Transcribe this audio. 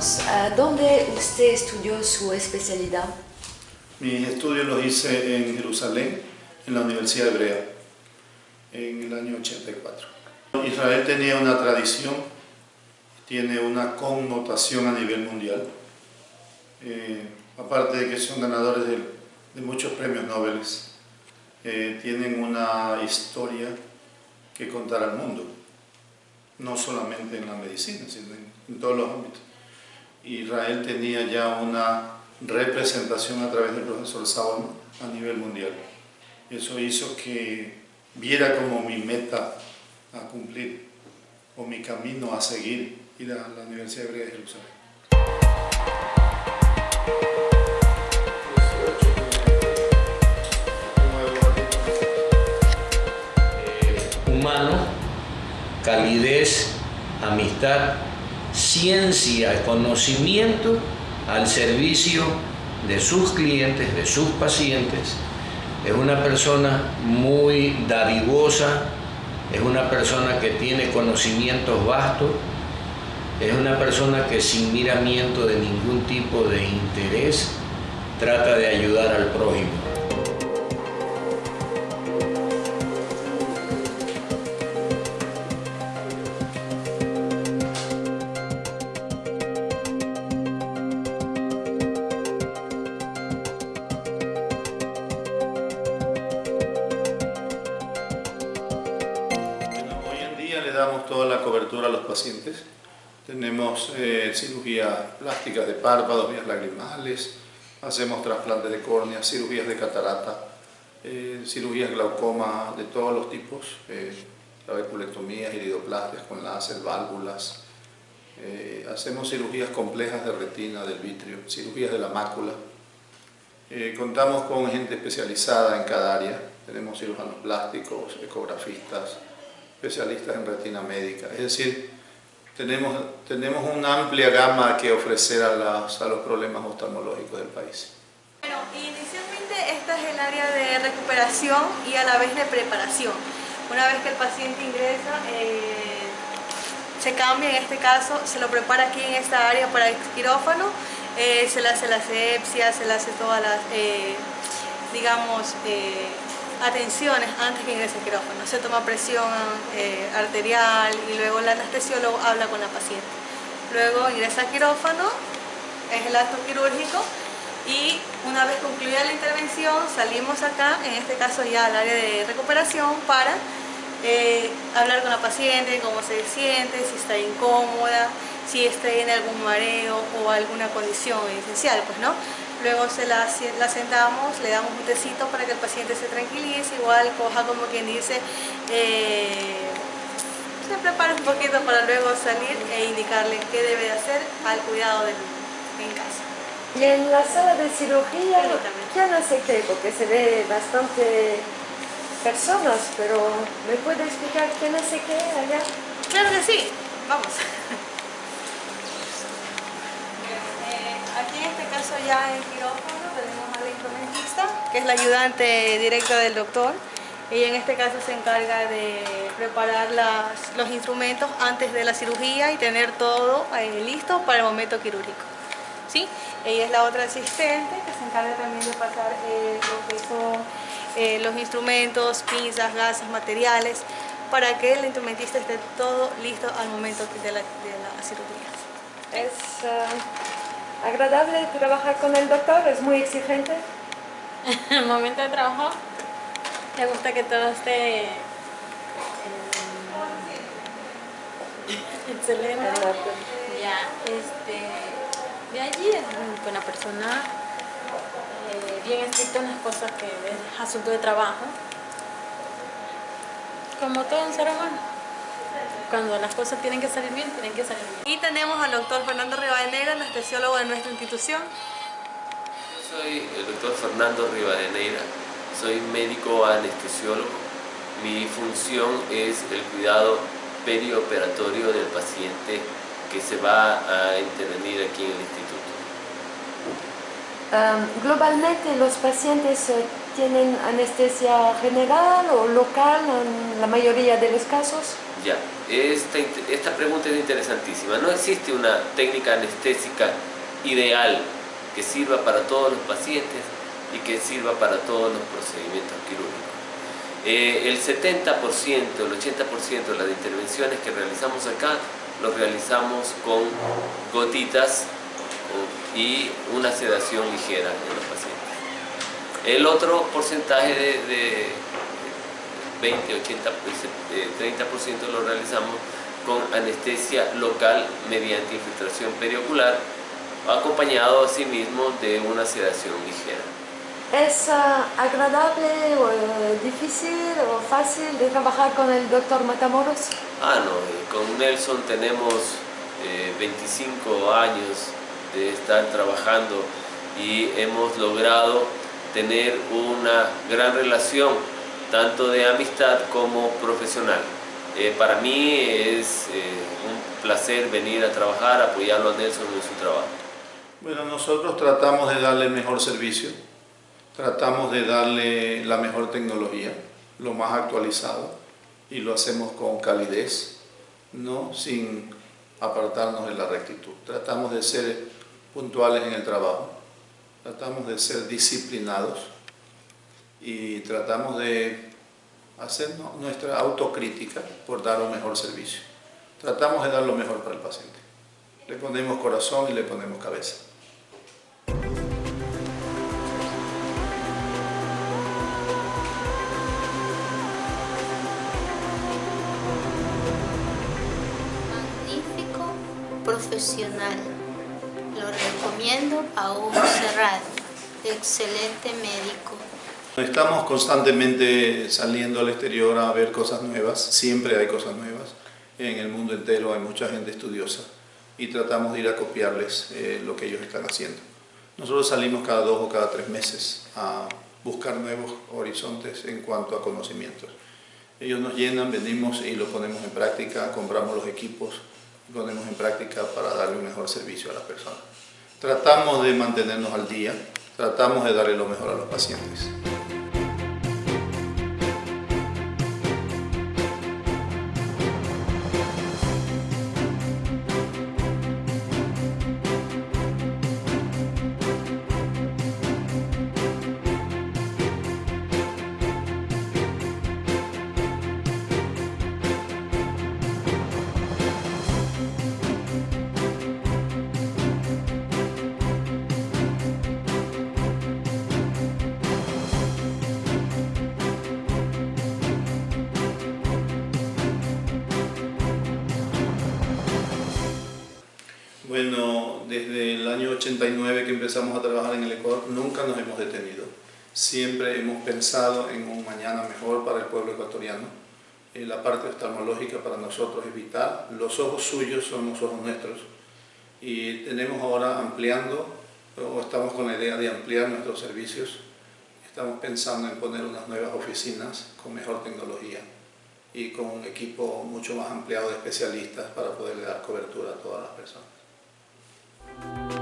Cuéntenos, ¿dónde usted estudió su especialidad? Mis estudios los hice en Jerusalén, en la Universidad Hebrea, en el año 84. Israel tenía una tradición, tiene una connotación a nivel mundial, eh, aparte de que son ganadores de, muchos premios Nobel, eh, tienen una historia que contar al mundo, no solamente en la medicina, sino en, todos los ámbitos. Israel tenía ya una representación a través del profesor Saban a nivel mundial. Eso hizo que viera como mi meta a cumplir o mi camino a seguir ir a la Universidad Hebrea de Jerusalén. humano, calidez, amistad, ciencia, conocimiento al servicio de sus clientes, de sus pacientes. Es una persona muy dadivosa, es una persona que tiene conocimientos vastos, es una persona que sin miramiento de ningún tipo de interés trata de ayudar al prójimo. Damos toda la cobertura a los pacientes. Tenemos eh, cirugías plásticas de párpados, vías lagrimales, hacemos trasplantes de córnea, cirugías de catarata, eh, cirugías glaucoma de todos los tipos, eh, trabeculectomías, iridoplastias con láser, válvulas. Eh, hacemos cirugías complejas de retina, del vitrio, cirugías de la mácula. contamos con gente especializada en cada área. Tenemos cirujanos plásticos, ecografistas, especialistas en retina médica. Es decir, tenemos, tenemos una amplia gama que ofrecer a, los problemas oftalmológicos del país. Bueno, inicialmente esta es el área de recuperación y a la vez de preparación. Una vez que el paciente ingresa, eh, se cambia, en este caso se lo prepara aquí en esta área para el quirófano, eh, se le hace la asepsia, se le hace todas las, eh, digamos, atenciones antes que ingrese el quirófano. Se toma presión eh, arterial y luego el anestesiólogo habla con la paciente. Luego ingresa al quirófano, es el acto quirúrgico y una vez concluida la intervención salimos acá, en este caso ya al área de recuperación para eh, hablar con la paciente, cómo se siente, si está incómoda, si está en algún mareo o alguna condición esencial, pues no. Luego se la, la, sentamos, le damos un tecito para que el paciente se tranquilice, igual coja como quien dice, eh, se prepara un poquito para luego salir e indicarle qué debe hacer al cuidado del en casa. Y en la sala de cirugía ya no sé qué, porque se ve bastante personas, pero ¿me puede explicar qué no sé qué allá? Claro que sí, vamos. Aquí en este caso ya en quirófano tenemos a la instrumentista, que es la ayudante directa del doctor. Ella en este caso se encarga de preparar los instrumentos antes de la cirugía y tener todo eh, listo para el momento quirúrgico. ¿Sí? Ella es la otra asistente que se encarga también de pasar eh, lo que son eh, los instrumentos, pinzas, gasas, materiales, para que el instrumentista esté todo listo al momento de la, cirugía. Es, agradable trabajar con el doctor? ¿Es muy exigente? En el momento de trabajo, me gusta que todo esté excelente. Ya, este, de allí es una buena persona, eh, bien estricto en las cosas que es asunto de trabajo, como todo un ser humano cuando las cosas tienen que salir bien, tienen que salir bien. Y tenemos al doctor Fernando Rivadeneira, anestesiólogo de nuestra institución. Yo soy el doctor Fernando Rivadeneira, soy médico anestesiólogo. Mi función es el cuidado perioperatorio del paciente que se va a intervenir aquí en el instituto. globalmente los pacientes eh, tienen anestesia general o local en la mayoría de los casos? Ya, esta, esta pregunta es interesantísima. No existe una técnica anestésica ideal que sirva para todos los pacientes y que sirva para todos los procedimientos quirúrgicos. Eh, el 70%, el 80% de las intervenciones que realizamos acá los realizamos con gotitas y una sedación ligera en los pacientes. El otro porcentaje de, 20, 80, 30% lo realizamos con anestesia local mediante infiltración periocular, acompañado asimismo de una sedación ligera. ¿Es ah, agradable o eh, difícil o fácil de trabajar con el doctor Matamoros? Ah, no, eh, con Nelson tenemos 25 eh, años de estar trabajando y hemos logrado tener una gran relación, tanto de amistad como profesional. para mí es un placer venir a trabajar, apoyarlo a Nelson en su trabajo. Bueno, nosotros tratamos de darle el mejor servicio Tratamos de darle la mejor tecnología, lo más actualizado, y lo hacemos con calidez, no sin apartarnos de la rectitud. Tratamos de ser puntuales en el trabajo, tratamos de ser disciplinados y tratamos de hacer nuestra autocrítica por dar un mejor servicio. Tratamos de dar lo mejor para el paciente. Le ponemos corazón y le ponemos cabeza. profesional. Recomiendo a ojo cerrado. Excelente médico. Estamos constantemente saliendo al exterior a ver cosas nuevas. Siempre hay cosas nuevas. En el mundo entero hay mucha gente estudiosa y tratamos de ir a copiarles eh, lo que ellos están haciendo. Nosotros salimos cada dos o cada tres meses a buscar nuevos horizontes en cuanto a conocimientos. Ellos nos llenan, venimos y lo ponemos en práctica, compramos los equipos, ponemos en práctica para darle un mejor servicio a las personas. Tratamos de mantenernos al día, tratamos de darle lo mejor a los pacientes. Bueno, desde el año 89 que empezamos a trabajar en el Ecuador, nunca nos hemos detenido. Siempre hemos pensado en un mañana mejor para el pueblo ecuatoriano. Eh, la parte oftalmológica para nosotros es vital. Los ojos suyos son los ojos nuestros. Y tenemos ahora ampliando, o estamos con la idea de ampliar nuestros servicios. Estamos pensando en poner unas nuevas oficinas con mejor tecnología y con un equipo mucho más ampliado de especialistas para poderle dar cobertura a todas las personas. Bye.